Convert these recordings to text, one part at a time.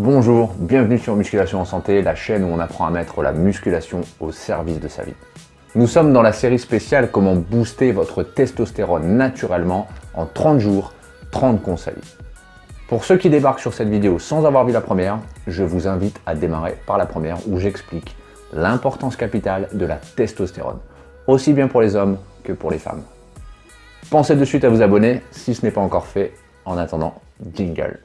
Bonjour, bienvenue sur Musculation en Santé, la chaîne où on apprend à mettre la musculation au service de sa vie. Nous sommes dans la série spéciale Comment booster votre testostérone naturellement en 30 jours, 30 conseils. Pour ceux qui débarquent sur cette vidéo sans avoir vu la première, je vous invite à démarrer par la première où j'explique l'importance capitale de la testostérone, aussi bien pour les hommes que pour les femmes. Pensez de suite à vous abonner si ce n'est pas encore fait. En attendant, jingle.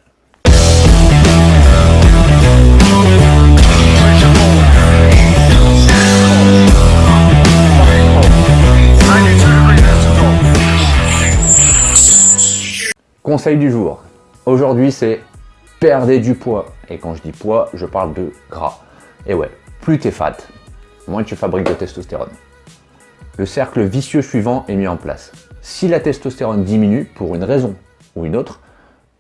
Conseil du jour. Aujourd'hui, c'est perdez du poids. Et quand je dis poids, je parle de gras. Et ouais, plus tu es fat, moins tu fabriques de testostérone. Le cercle vicieux suivant est mis en place. Si la testostérone diminue pour une raison ou une autre,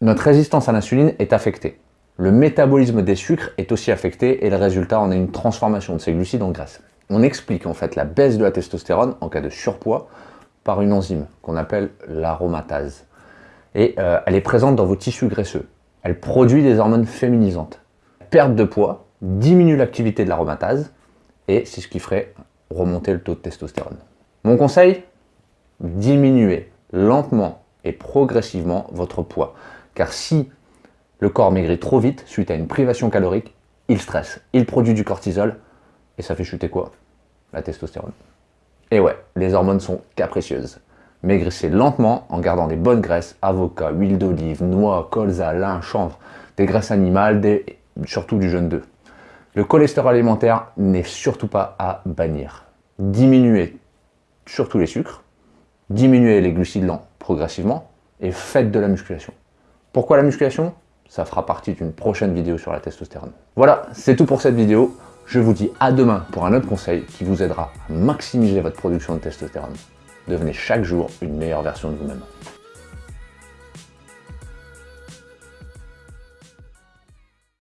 notre résistance à l'insuline est affectée. Le métabolisme des sucres est aussi affecté et le résultat en est une transformation de ces glucides en graisse. On explique en fait la baisse de la testostérone en cas de surpoids par une enzyme qu'on appelle l'aromatase. Et euh, elle est présente dans vos tissus graisseux. Elle produit des hormones féminisantes. perte de poids diminue l'activité de l'aromatase et c'est ce qui ferait remonter le taux de testostérone. Mon conseil Diminuez lentement et progressivement votre poids. Car si le corps maigrit trop vite suite à une privation calorique, il stresse, il produit du cortisol et ça fait chuter quoi? La testostérone. Et ouais, les hormones sont capricieuses. Maigrissez lentement en gardant des bonnes graisses, avocat, huile d'olive, noix, colza, lin, chanvre, des graisses animales, surtout du jaune d'œuf. Le cholestérol alimentaire n'est surtout pas à bannir. Diminuez surtout les sucres, diminuez les glucides lents progressivement et faites de la musculation. Pourquoi la musculation? Ça fera partie d'une prochaine vidéo sur la testostérone. Voilà, c'est tout pour cette vidéo. Je vous dis à demain pour un autre conseil qui vous aidera à maximiser votre production de testostérone. Devenez chaque jour une meilleure version de vous-même.